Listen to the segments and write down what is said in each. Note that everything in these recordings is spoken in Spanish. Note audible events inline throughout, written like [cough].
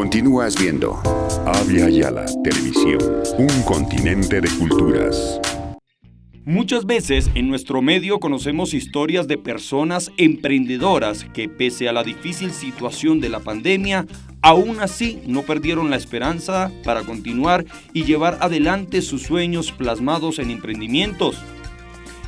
Continúas viendo Avia Yala Televisión, un continente de culturas. Muchas veces en nuestro medio conocemos historias de personas emprendedoras que pese a la difícil situación de la pandemia, aún así no perdieron la esperanza para continuar y llevar adelante sus sueños plasmados en emprendimientos.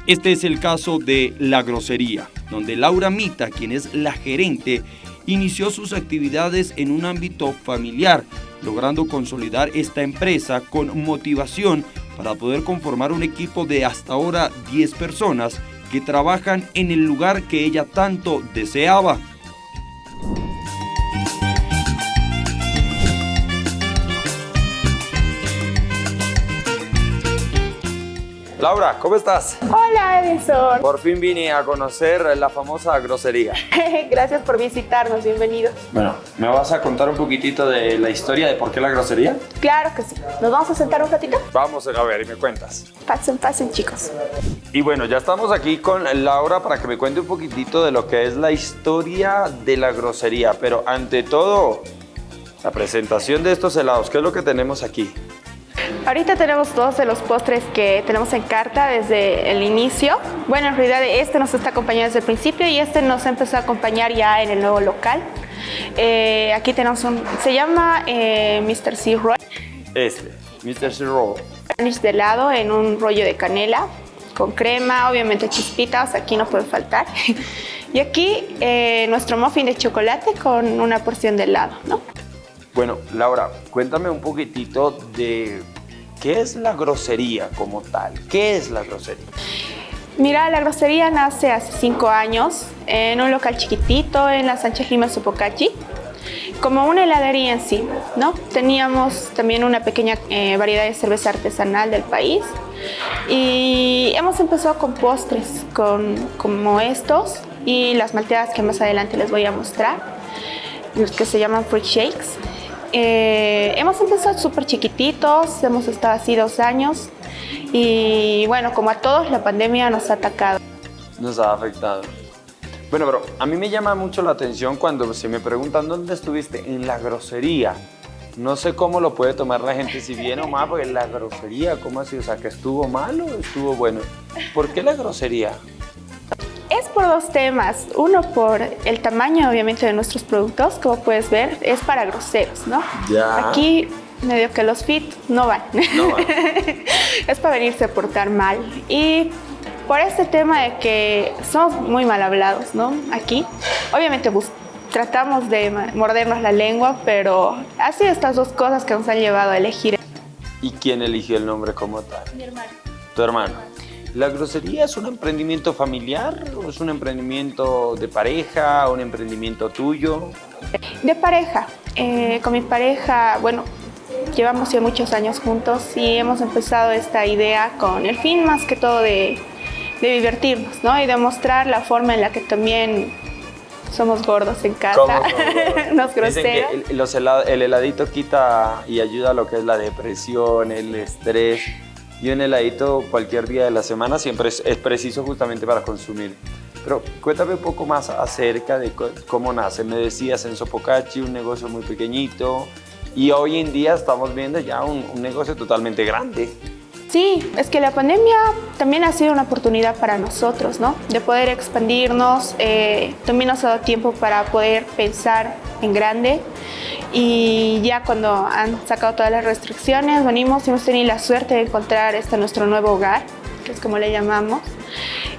Este es el caso de La Grosería, donde Laura Mita, quien es la gerente, inició sus actividades en un ámbito familiar, logrando consolidar esta empresa con motivación para poder conformar un equipo de hasta ahora 10 personas que trabajan en el lugar que ella tanto deseaba. Laura, ¿cómo estás? Hola Edison. Por fin vine a conocer la famosa grosería. [laughs] Gracias por visitarnos, bienvenidos. Bueno, ¿me vas a contar un poquitito de la historia de por qué la grosería? Claro que sí. ¿Nos vamos a sentar un ratito? Vamos a ver y me cuentas. Pasen, pasen chicos. Y bueno, ya estamos aquí con Laura para que me cuente un poquitito de lo que es la historia de la grosería. Pero ante todo, la presentación de estos helados, ¿qué es lo que tenemos aquí? Ahorita tenemos dos de los postres que tenemos en carta desde el inicio. Bueno, en realidad este nos está acompañando desde el principio y este nos empezó a acompañar ya en el nuevo local. Eh, aquí tenemos un, se llama eh, Mr. C. Roll. Este, Mr. C. Roll. Garnish de helado en un rollo de canela con crema, obviamente chispitas, aquí no puede faltar. [laughs] y aquí eh, nuestro muffin de chocolate con una porción de helado, ¿no? Bueno, Laura, cuéntame un poquitito de qué es la grosería como tal. ¿Qué es la grosería? Mira, la grosería nace hace cinco años en un local chiquitito en la Sánchez Lima Sopocachi, como una heladería en sí, ¿no? Teníamos también una pequeña eh, variedad de cerveza artesanal del país y hemos empezado con postres con, como estos y las malteadas que más adelante les voy a mostrar, los que se llaman fruit shakes. Eh, hemos empezado súper chiquititos, hemos estado así dos años y bueno, como a todos la pandemia nos ha atacado. Nos ha afectado. Bueno, pero a mí me llama mucho la atención cuando se me preguntan dónde estuviste, en la grosería. No sé cómo lo puede tomar la gente, si bien o mal, porque la grosería, ¿cómo así? O sea, que estuvo mal o estuvo bueno. ¿Por qué la grosería? Es por dos temas. Uno por el tamaño, obviamente, de nuestros productos. Como puedes ver, es para groseros, ¿no? Ya. Aquí medio que los fit no van. No van. [laughs] es para venirse a portar mal. Y por este tema de que somos muy mal hablados, ¿no? Aquí, obviamente tratamos de mordernos la lengua, pero así estas dos cosas que nos han llevado a elegir. ¿Y quién eligió el nombre como tal? Mi hermano. Tu hermano. ¿La grosería es un emprendimiento familiar o es un emprendimiento de pareja, un emprendimiento tuyo? De pareja. Eh, con mi pareja, bueno, llevamos ya muchos años juntos y hemos empezado esta idea con el fin más que todo de, de divertirnos, ¿no? Y demostrar la forma en la que también somos gordos en casa, [laughs] nos Dicen que groseros. el, los helad- el heladito quita y ayuda a lo que es la depresión, el estrés. Y un heladito cualquier día de la semana siempre es, preciso justamente para consumir. Pero cuéntame un poco más acerca de cómo nace. Me decías en Sopocachi, un negocio muy pequeñito. Y hoy en día estamos viendo ya un negocio totalmente grande. Sí, es que la pandemia también ha sido una oportunidad para nosotros, ¿no? De poder expandirnos, eh, también nos ha dado tiempo para poder pensar en grande y ya cuando han sacado todas las restricciones, venimos y hemos tenido la suerte de encontrar este nuestro nuevo hogar, que es como le llamamos,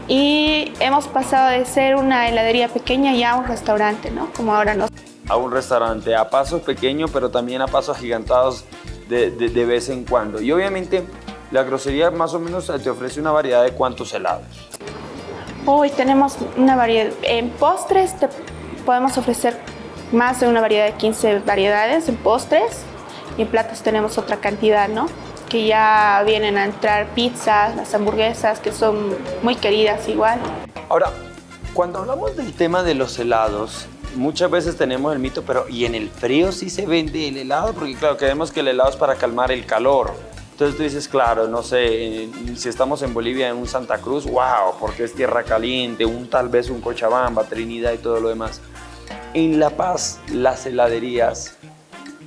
y hemos pasado de ser una heladería pequeña ya a un restaurante, ¿no? Como ahora nos a un restaurante a pasos pequeños, pero también a pasos agigantados de, de- de vez en cuando. Y obviamente la grosería más o menos te ofrece una variedad de cuántos helados. Hoy tenemos una variedad, en postres te podemos ofrecer más de una variedad de 15 variedades en postres y en platos tenemos otra cantidad, ¿no? Que ya vienen a entrar pizzas, las hamburguesas que son muy queridas igual. Ahora, cuando hablamos del tema de los helados, muchas veces tenemos el mito, pero ¿y en el frío sí se vende el helado? Porque claro, creemos que el helado es para calmar el calor. Entonces tú dices, claro, no sé, eh, si estamos en Bolivia, en un Santa Cruz, wow, porque es tierra caliente, un tal vez un Cochabamba, Trinidad y todo lo demás. En La Paz, las heladerías,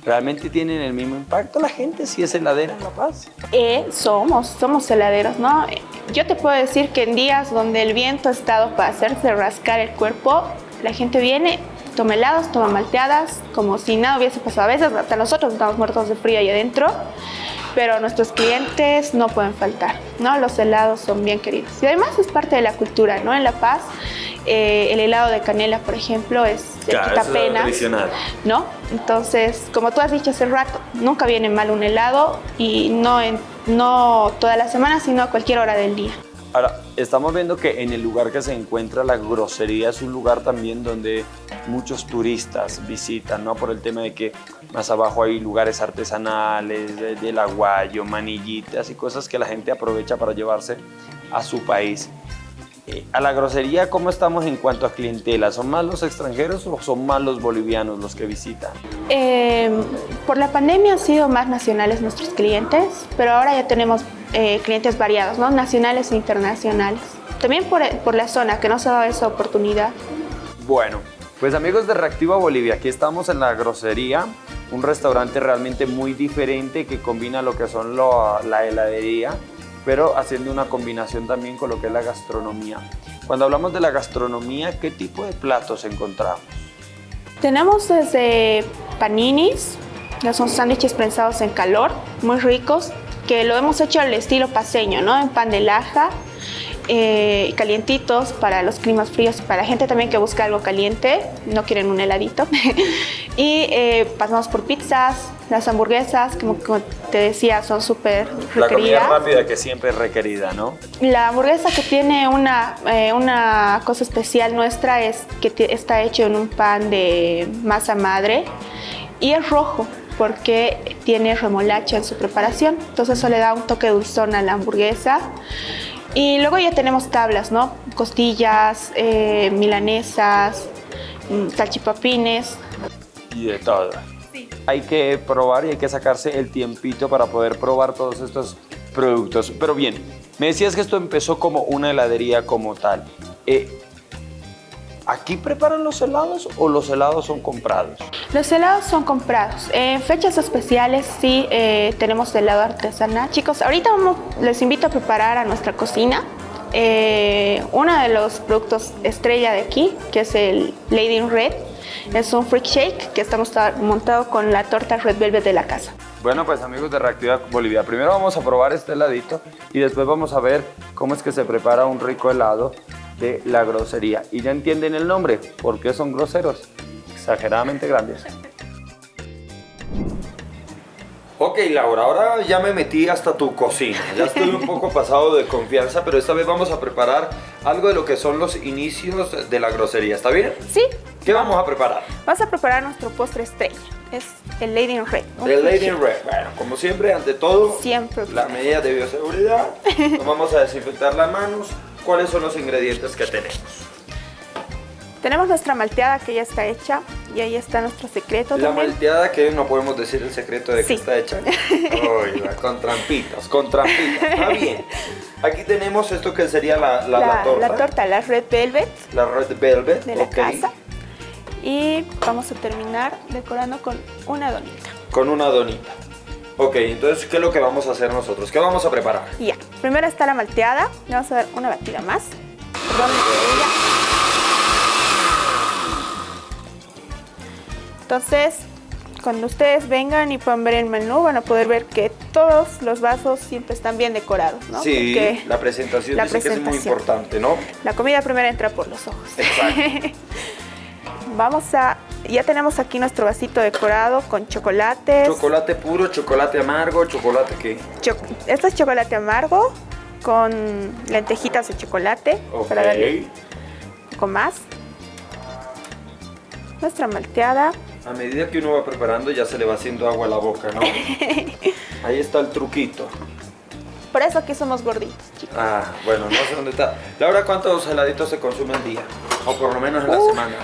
¿realmente tienen el mismo impacto la gente si es heladera en La Paz? Eh, somos, somos heladeros, ¿no? Yo te puedo decir que en días donde el viento ha estado para hacerse rascar el cuerpo, la gente viene, toma helados, toma malteadas, como si nada hubiese pasado. A veces hasta nosotros estamos muertos de frío ahí adentro, pero nuestros clientes no pueden faltar, ¿no? Los helados son bien queridos. Y además es parte de la cultura, ¿no? En La Paz, eh, el helado de canela, por ejemplo, es de Claro, es pena, tradicional. ¿no? Entonces, como tú has dicho hace rato, nunca viene mal un helado y no, en, no toda la semana, sino a cualquier hora del día. Ahora, estamos viendo que en el lugar que se encuentra la grosería es un lugar también donde muchos turistas visitan, ¿no? Por el tema de que más abajo hay lugares artesanales, de- del aguayo, manillitas y cosas que la gente aprovecha para llevarse a su país. Eh, a la grosería, ¿cómo estamos en cuanto a clientela? ¿Son más los extranjeros o son más los bolivianos los que visitan? Eh, por la pandemia han sido más nacionales nuestros clientes, pero ahora ya tenemos eh, clientes variados, ¿no? Nacionales e internacionales. También por, por la zona, que no se ha dado esa oportunidad. Bueno, pues amigos de Reactiva Bolivia, aquí estamos en la grosería, un restaurante realmente muy diferente que combina lo que son lo- la heladería, pero haciendo una combinación también con lo que es la gastronomía. Cuando hablamos de la gastronomía, ¿qué tipo de platos encontramos? Tenemos desde paninis, que son sándwiches prensados en calor, muy ricos, que lo hemos hecho al estilo paseño, ¿no? En pan de laja, eh, calientitos para los climas fríos, para gente también que busca algo caliente, no quieren un heladito. [laughs] y eh, pasamos por pizzas, las hamburguesas, como, como te decía, son súper La comida requeridas. rápida que siempre es requerida, ¿no? La hamburguesa que tiene una, eh, una cosa especial nuestra es que está hecho en un pan de masa madre y es rojo porque tiene remolacha en su preparación. Entonces eso le da un toque dulzón a la hamburguesa. Y luego ya tenemos tablas, ¿no? Costillas, eh, milanesas, mm, salchipapines. Y de todo. Hay que probar y hay que sacarse el tiempito para poder probar todos estos productos. Pero bien, me decías que esto empezó como una heladería como tal. Eh, ¿Aquí preparan los helados o los helados son comprados? Los helados son comprados. En fechas especiales sí eh, tenemos helado artesanal. Chicos, ahorita vamos, les invito a preparar a nuestra cocina eh, uno de los productos estrella de aquí, que es el Lady in Red. Es un freak shake que estamos ta- montado con la torta Red Velvet de la casa. Bueno, pues amigos de Reactiva Bolivia, primero vamos a probar este heladito y después vamos a ver cómo es que se prepara un rico helado de la grosería. Y ya entienden el nombre, ¿por qué son groseros? Exageradamente grandes. Ok, Laura, ahora ya me metí hasta tu cocina. Ya estoy un poco pasado de confianza, pero esta vez vamos a preparar algo de lo que son los inicios de la grosería. ¿Está bien? Sí, ¿Qué vamos a preparar? vamos a preparar nuestro postre estrella. Es el Lady in Red. un El Lady in. Red. Bueno, como siempre, ante todo, Siempre. las medidas de bioseguridad. [laughs] Nos vamos a desinfectar las manos. ¿Cuáles son los ingredientes que tenemos? Tenemos nuestra malteada que ya está hecha y ahí está nuestro secreto La también. malteada que no podemos decir el secreto de que Sí. está hecha. [laughs] Oiga, con trampitas, con trampitas. Está bien. Aquí tenemos esto que sería la, la, la torta. la torta, la Red Velvet. La red velvet. de la casa. Y vamos a terminar decorando con una donita. Con una donita. Ok, entonces, ¿qué es lo que vamos a hacer nosotros? ¿Qué vamos a preparar? Ya, primero está la malteada. Le vamos a dar una batida más. Perdón. Entonces, cuando ustedes vengan y puedan ver el menú, van a poder ver que todos los vasos siempre están bien decorados, ¿no? Sí, Porque la presentación la dice que es muy presentación. importante, ¿no? la comida primero entra por los ojos. Exacto. [laughs] Vamos a... Ya tenemos aquí nuestro vasito decorado con chocolates. Chocolate puro, chocolate amargo, chocolate qué. Cho- Esto es chocolate amargo con lentejitas de chocolate Ok. para darle un poco más. Nuestra malteada. A medida que uno va preparando ya se le va haciendo agua a la boca, ¿no? [laughs] Ahí está el truquito. Por eso aquí somos gorditos, chicos. Ah, bueno, no sé dónde está. Laura, ¿cuántos heladitos se consume al día? O por lo menos en la semana.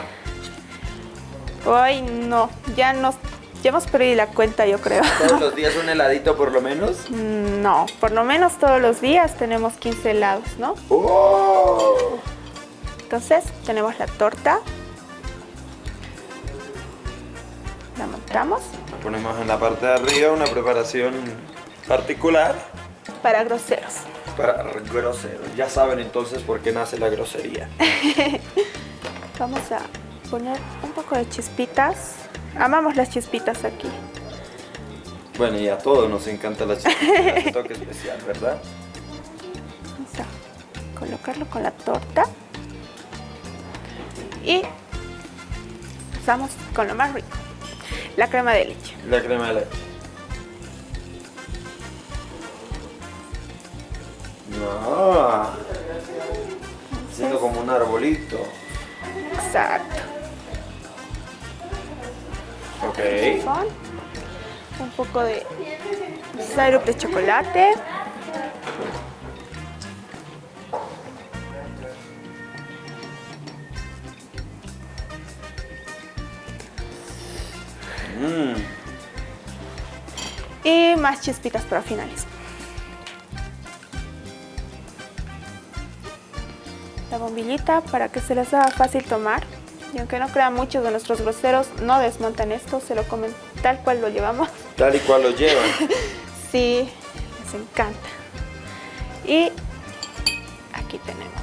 Hoy no, ya nos ya hemos perdido la cuenta, yo creo. ¿Todos los [laughs] días un heladito por lo menos? Mm, No, por lo menos todos los días tenemos 15 helados, ¿no? ¡Oh! Entonces tenemos la torta, La montamos. La ponemos en la parte de arriba, una preparación particular. Para groseros. Para groseros. Ya saben entonces por qué nace la grosería. [laughs] Vamos a poner un poco de chispitas. Amamos las chispitas aquí. Bueno, y a todos nos encanta la chispitas, [laughs] toque especial, ¿verdad? Vamos a colocarlo con la torta. Y Vamos con lo más rico, la crema de leche. La crema de leche. No. Siendo como un arbolito. Exacto. Un poco de syrup de chocolate. Mm. Y más chispitas para finales. La bombillita para que se les haga fácil tomar. Y aunque no crean muchos de nuestros groseros, no desmontan esto, se lo comen tal cual lo llevamos. Tal y cual lo llevan. [laughs] sí, les encanta. Y aquí tenemos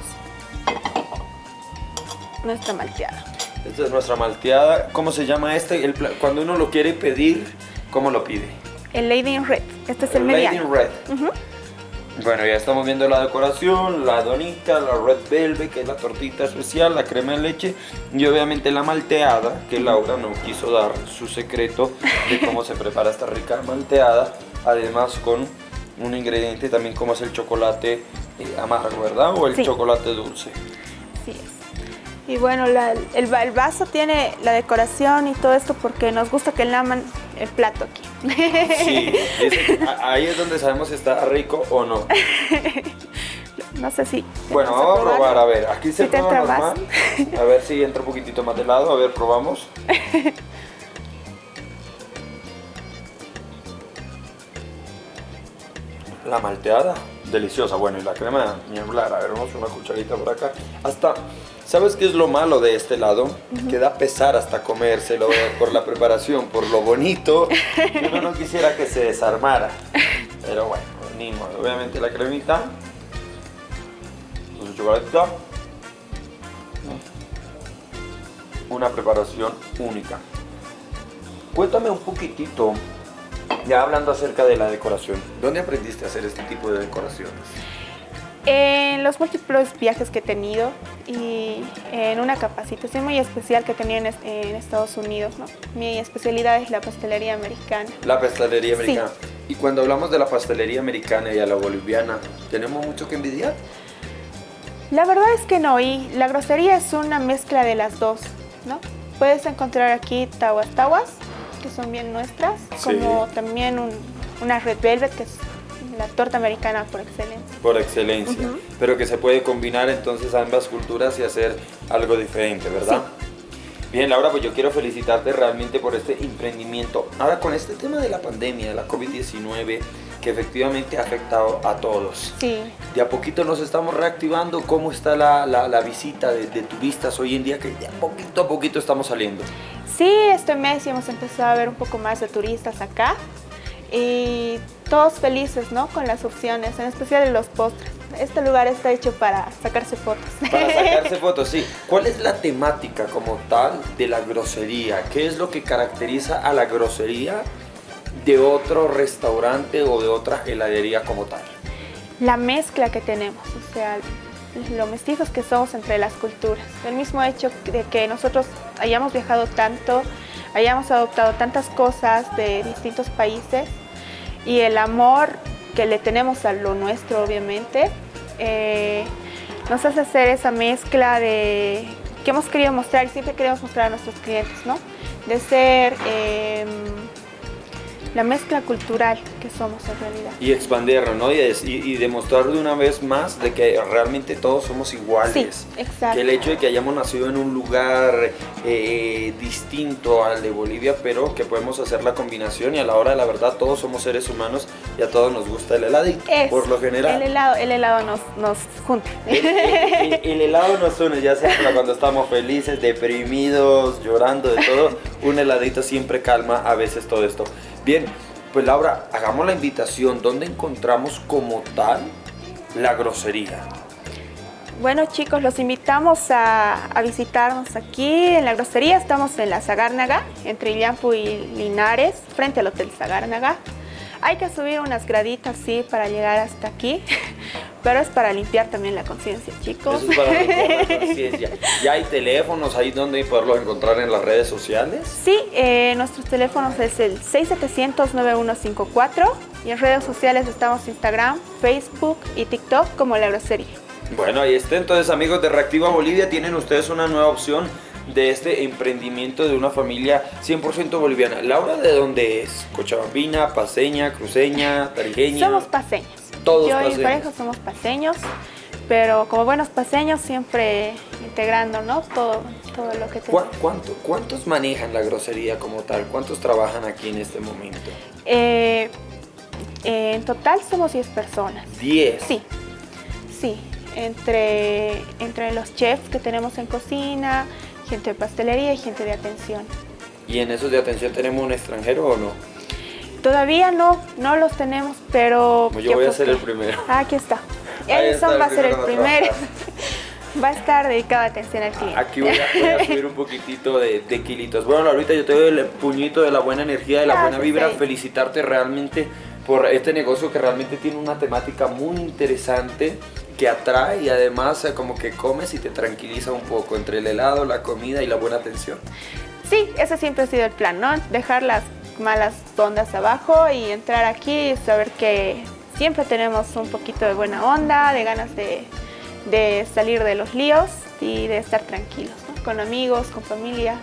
nuestra malteada. Esta es nuestra malteada. ¿Cómo se llama este? El cuando uno lo quiere pedir, ¿cómo lo pide? El Lady in Red. Este es el, el Lady in Red. Bueno, ya estamos viendo la decoración, la donita, la red velvet, que es la tortita especial, la crema de leche y obviamente la malteada, que Laura no quiso dar su secreto de cómo se prepara esta rica malteada, además con un ingrediente también como es el chocolate eh, amargo, ¿verdad? O el chocolate dulce. Sí es. Y bueno, el, vaso tiene la decoración y todo esto porque nos gusta que laman el plato aquí. Sí, [laughs] ahí es donde sabemos si está rico o no. No sé si... Bueno, vamos a probar, a ver, aquí se prueba normal. A ver si entra un poquitito más de lado, a ver, probamos. [laughs] La malteada, deliciosa. Bueno, y la crema ni hablar. A ver, vamos una cucharita por acá. Hasta ¿Sabes qué es lo malo de este lado? Que da pesar hasta comérselo por la preparación, por lo bonito. Uno no quisiera que se desarmara. Pero bueno, ni modo. Obviamente la cremita. Su chocolatito. Una preparación única. Cuéntame un poquitito, ya hablando acerca de la decoración. ¿Dónde aprendiste a hacer este tipo de decoraciones? En los múltiples viajes que he tenido y en una capacitación muy especial que he tenido en, Estados Unidos, ¿no? Mi especialidad es la pastelería americana. La pastelería americana. Y cuando hablamos de la pastelería americana y a la boliviana, ¿tenemos mucho que envidiar? La verdad es que no, y la grosería es una mezcla de las dos, ¿no? Puedes encontrar aquí tawas tawas, que son bien nuestras, como también una red velvet, que es la torta americana por excelencia. Por excelencia, pero que se puede combinar entonces ambas culturas y hacer algo diferente, ¿verdad? Bien, Laura, pues yo quiero felicitarte realmente por este emprendimiento. Ahora, con este tema de la pandemia, de la COVID-19, que efectivamente ha afectado a todos. Sí. De a poquito nos estamos reactivando. ¿Cómo está la, la, visita de, de, turistas hoy en día? Que de a poquito a poquito estamos saliendo. Sí, este mes hemos empezado a ver un poco más de turistas acá y todos felices ¿no? con las opciones, en especial en los postres. Este lugar está hecho para sacarse fotos. Para [laughs] sacarse fotos, sí. ¿Cuál es la temática como tal de la grosería? ¿Qué es lo que caracteriza a la grosería de otro restaurante o de otra heladería como tal? La mezcla que tenemos, o sea, lo mestizos que somos entre las culturas. El mismo hecho de que nosotros hayamos viajado tanto, hayamos adoptado tantas cosas de distintos países, y el amor que le tenemos a lo nuestro, obviamente, eh, nos hace hacer esa mezcla de que hemos querido mostrar y siempre queremos mostrar a nuestros clientes, ¿no? De ser em, la mezcla cultural que somos en realidad. Y expandirlo, ¿no? Y, y, demostrar de una vez más de que realmente todos somos iguales. Sí, exacto. Que el hecho de que hayamos nacido en un lugar eh, distinto al de Bolivia, pero que podemos hacer la combinación y a la hora de la verdad todos somos seres humanos y a todos nos gusta el heladito, por lo general. El helado, el helado nos, nos junta. El, helado nos une, ya sea cuando estamos felices, deprimidos, llorando, de todo un heladito siempre calma a veces todo esto. Bien, pues Laura, hagamos la invitación. ¿Dónde encontramos como tal la grosería? Bueno chicos, los invitamos a, visitarnos aquí en la grosería. Estamos en la Zagárnaga, entre Illampu y Linares, frente al Hotel Zagárnaga. Hay que subir unas graditas, sí, para llegar hasta aquí, [laughs] pero es para limpiar también la conciencia, chicos. Eso es para limpiar la [laughs] conciencia. ¿Ya hay teléfonos ahí donde poderlos encontrar en las redes sociales? Sí, eh, nuestros teléfonos es el 6700-9154 y en redes sociales estamos Instagram, Facebook y TikTok como La Grosería. Bueno, ahí está. Entonces, amigos de Reactiva Bolivia, tienen ustedes una nueva opción de este emprendimiento de una familia 100% boliviana. Laura, ¿de dónde es? Cochabambina, paseña, cruceña, tarijeña. Somos paseños. Todos Yo paseños. y mi pareja somos paseños, pero como buenos paseños siempre integrando, ¿no? Todo, todo lo que ¿Cuá- tenemos. cuánto- ¿Cuántos manejan la grosería como tal? ¿Cuántos trabajan aquí en este momento? Eh, eh, en total somos 10 personas. 10. Sí, sí. Entre, entre los chefs que tenemos en cocina, gente de pastelería y gente de atención. ¿Y en esos de atención tenemos un extranjero o no? Todavía no, no los tenemos, pero... Yo voy a ser que- el primero. Ah, aquí está. Edison va a ser el primero [laughs] va a estar dedicado a atención al cliente. Aquí voy a, voy a subir un poquitito de, de kilitos. Bueno, ahorita yo te doy el puñito de la buena energía, de la buena vibra. Felicitarte realmente por este negocio que realmente tiene una temática muy interesante que atrae y además eh, como que comes y te tranquiliza un poco entre el helado, la comida y la buena atención. Sí, ese siempre ha sido el plan, ¿no? Dejar las malas ondas abajo y entrar aquí y saber que siempre tenemos un poquito de buena onda, de ganas de, de salir de los líos y de estar tranquilos, ¿no? Con amigos, con familia.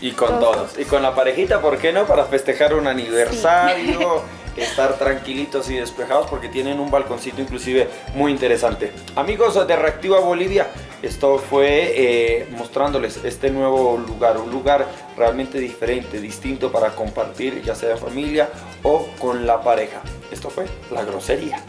Y con Todos. todos. Y con la parejita, ¿por qué no? Para festejar un aniversario, [laughs] estar tranquilitos y despejados porque tienen un balconcito inclusive muy interesante. Amigos de Reactiva Bolivia, esto fue eh, mostrándoles este nuevo lugar, un lugar realmente diferente, distinto para compartir, ya sea en familia o con la pareja. Esto fue La Grosería.